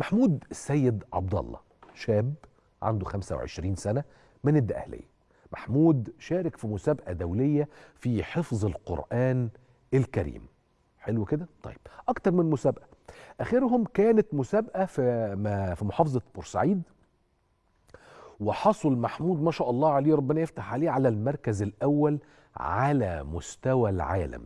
محمود السيد عبد الله شاب عنده 25 سنة من الدقهلية. محمود شارك في مسابقة دولية في حفظ القرآن الكريم. حلو كده؟ طيب أكتر من مسابقة. آخرهم كانت مسابقة في في محافظة بورسعيد. وحصل محمود ما شاء الله عليه ربنا يفتح عليه على المركز الأول على مستوى العالم.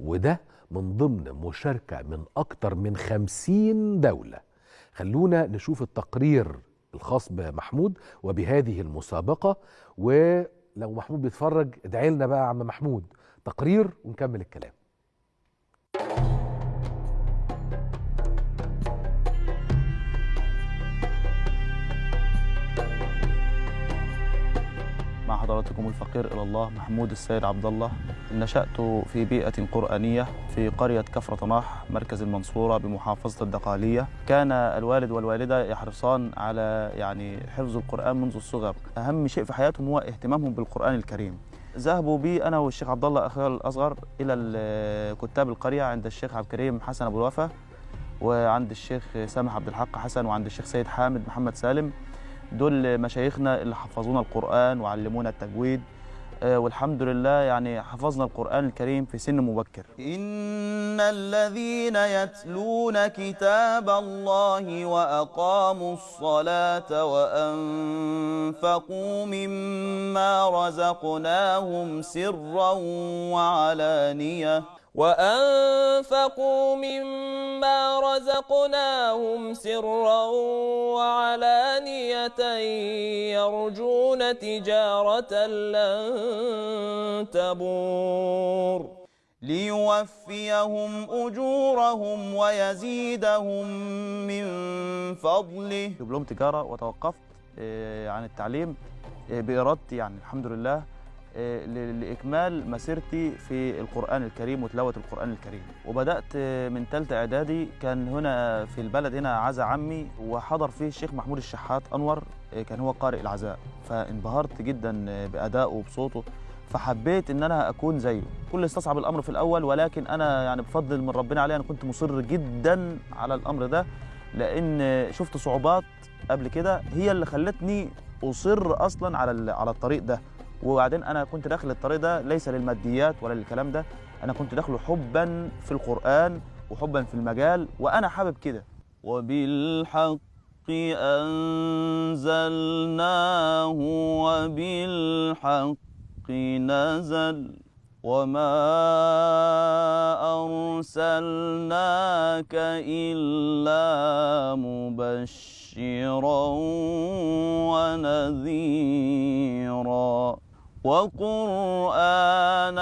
وده من ضمن مشاركة من أكتر من خمسين دولة. خلونا نشوف التقرير الخاص بمحمود وبهذه المسابقة. ولو محمود بيتفرج ادعي لنا بقى يا عم محمود. تقرير ونكمل الكلام. حضراتكم الفقير إلى الله محمود السيد عبد الله. نشأت في بيئة قرآنية في قرية كفر طناح مركز المنصورة بمحافظة الدقالية. كان الوالد والوالدة يحرصان على يعني حفظ القرآن منذ الصغر. أهم شيء في حياتهم هو اهتمامهم بالقرآن الكريم. ذهبوا بي أنا والشيخ عبد الله أخوي الأصغر إلى ال- كتاب القرية عند الشيخ عبد الكريم حسن أبو الوفا وعند الشيخ سامح عبد الحق حسن وعند الشيخ سيد حامد محمد سالم. دول مشايخنا اللي حفظونا القرآن وعلمونا التجويد. آه، والحمد لله يعني حفظنا القرآن الكريم في سن مبكر. إن الذين يتلون كتاب الله وأقاموا الصلاة وأنفقوا مما رزقناهم سرا وعلانية وأنفقوا مما رزقناهم سرا وعلانية يرجون تجارة لن تبور. ليوفيهم أجورهم ويزيدهم من فضله. دبلوم تجارة وتوقفت آه، عن التعليم آه، بإرادتي يعني الحمد لله آه، ل- لإكمال مسيرتي في القرآن الكريم وتلاوة القرآن الكريم. وبدأت آه، من ثالثة إعدادي كان هنا في البلد هنا عزا عمي وحضر فيه الشيخ محمود الشحات أنور آه، كان هو قارئ العزاء. فانبهرت جدا آه، بأدائه وبصوته فحبيت إن أنا أكون زيه. كل استصعب الأمر في الأول ولكن أنا يعني بفضل من ربنا عليه أنا كنت مصر جدا على الأمر ده لأن شفت صعوبات قبل كده هي اللي خلتني أصر أصلا على على الطريق ده. وبعدين أنا كنت داخل الطريق ده ليس للماديات ولا للكلام ده أنا كنت داخله حبا في القرآن وحبا في المجال وأنا حابب كده. وبالحق أنزلناه وبالحق نزل وما أرسلناك إلا مبشرا ونذيرا. وقرآنا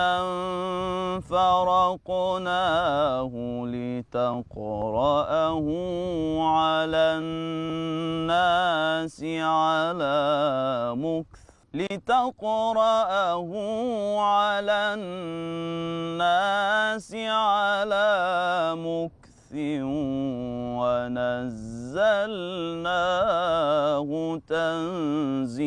فرقناه لتقرأه على الناس على مكث لتقرأه على الناس على مكث ونزلناه تنزيلا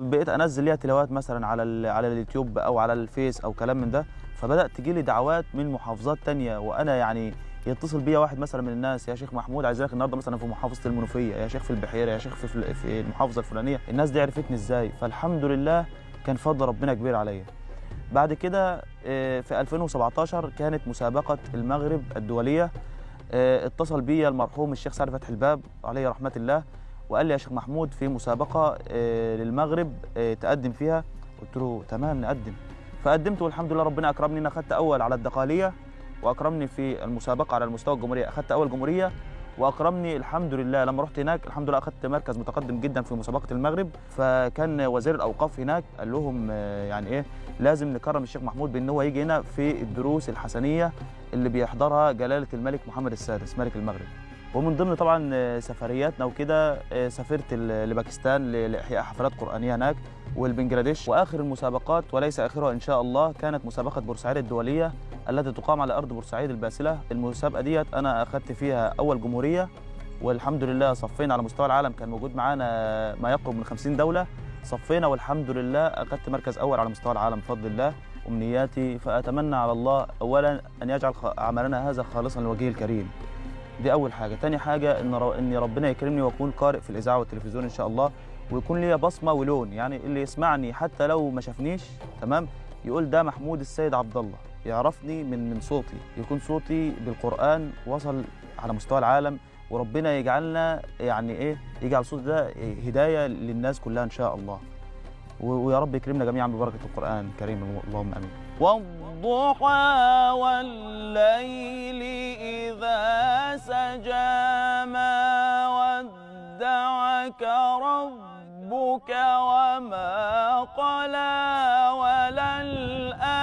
بقيت انزل ليها تلاوات مثلا على على اليوتيوب أو على الفيس أو كلام من ده فبدأت تجي لي دعوات من محافظات تانية وأنا يعني يتصل بيا واحد مثلا من الناس يا شيخ محمود عايزينك النهارده مثلا في محافظة المنوفية يا شيخ في البحيرة يا شيخ في في المحافظة الفلانية. الناس دي عرفتني إزاي؟ فالحمد لله كان فضل ربنا كبير عليا. بعد كده آه، في 2017 كانت مسابقة المغرب الدولية آه، اتصل بيا المرحوم الشيخ سعد فتحي الباب عليه رحمة الله وقال لي يا شيخ محمود في مسابقة آه، للمغرب آه، تقدم فيها. قلت له تمام نقدم. فقدمت والحمد لله ربنا أكرمني. ان اخذت أول على الدقالية وأكرمني في المسابقة على المستوى الجمهورية. اخذت أول جمهورية وأكرمني الحمد لله. لما رحت هناك الحمد لله اخذت مركز متقدم جدا في مسابقة المغرب. فكان وزير الأوقاف هناك قال لهم آه، يعني إيه لازم نكرم الشيخ محمود بأن هو يجي هنا في الدروس الحسنية اللي بيحضرها جلالة الملك محمد السادس ملك المغرب. ومن ضمن طبعا آه، سفرياتنا وكده آه، سافرت لباكستان لإحياء حفلات قرآنية هناك والبنجلاديش. وآخر المسابقات وليس آخرها إن شاء الله كانت مسابقة بورسعيد الدولية التي تقام على أرض بورسعيد الباسلة. المسابقة ديت أنا أخذت فيها أول جمهورية والحمد لله صفينا على مستوى العالم. كان موجود معانا ما يقرب من 50 دولة. صفينا والحمد لله أخذت مركز أول على مستوى العالم بفضل الله امنياتي فأتمنى على الله اولا أن يجعل عملنا هذا خالصا لوجهه الكريم. دي أول حاجة. تاني حاجة إن إن ربنا يكرمني وأكون قارئ في الإذاعة والتلفزيون إن شاء الله ويكون ليا بصمة ولون. يعني اللي يسمعني حتى لو ما شافنيش تمام يقول ده محمود السيد عبد الله. يعرفني من من صوتي. يكون صوتي بالقرآن وصل على مستوى العالم وربنا يجعلنا يعني إيه يجعل صوتي ده هداية للناس كلها إن شاء الله. ويا رب يكرمنا جميعا ببركة القرآن الكريم. اللهم آمين. والضحى والليل إذا سجى ما ودعك ربك وما قلى وللآخرة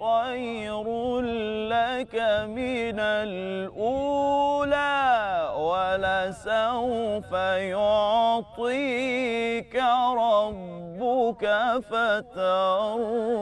خير لك من الأولى ولسوف يعطيك ربك فترضى.